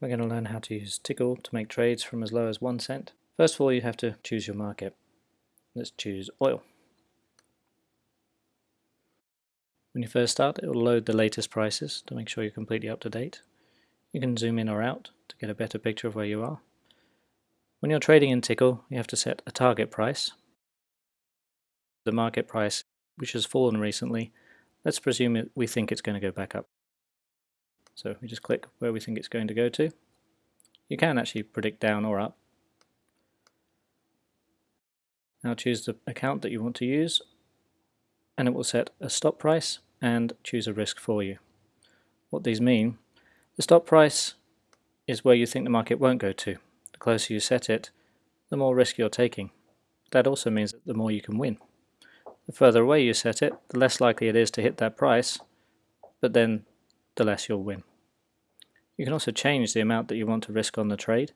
We're going to learn how to use Tickle to make trades from as low as one cent. First of all, you have to choose your market. Let's choose oil. When you first start, it will load the latest prices to make sure you're completely up to date. You can zoom in or out to get a better picture of where you are. When you're trading in Tickle, you have to set a target price. The market price, which has fallen recently, let's presume we think it's going to go back up. So we just click where we think it's going to go to. You can actually predict down or up. Now choose the account that you want to use and it will set a stop price and choose a risk for you. What these mean, the stop price is where you think the market won't go to. The closer you set it, the more risk you're taking. That also means that the more you can win. The further away you set it, the less likely it is to hit that price, but then the less you'll win. You can also change the amount that you want to risk on the trade.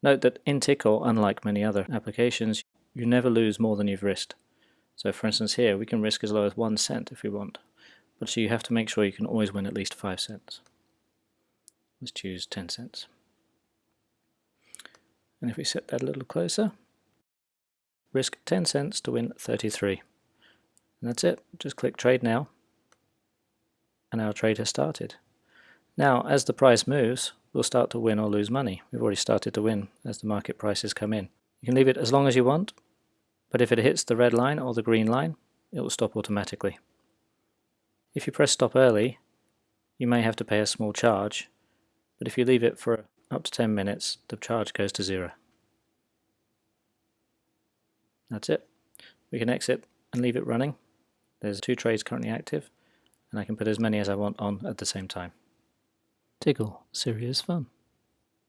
Note that in Tickle, unlike many other applications, you never lose more than you've risked. So for instance here, we can risk as low as 1 cent if we want. But so you have to make sure you can always win at least 5 cents. Let's choose 10 cents. And if we set that a little closer, risk 10 cents to win 33. And that's it. Just click trade now. And our trade has started. Now, as the price moves, we'll start to win or lose money. We've already started to win as the market prices come in. You can leave it as long as you want, but if it hits the red line or the green line, it will stop automatically. If you press stop early, you may have to pay a small charge, but if you leave it for up to 10 minutes, the charge goes to zero. That's it. We can exit and leave it running. There's two trades currently active, and I can put as many as I want on at the same time. Tickle, serious fun.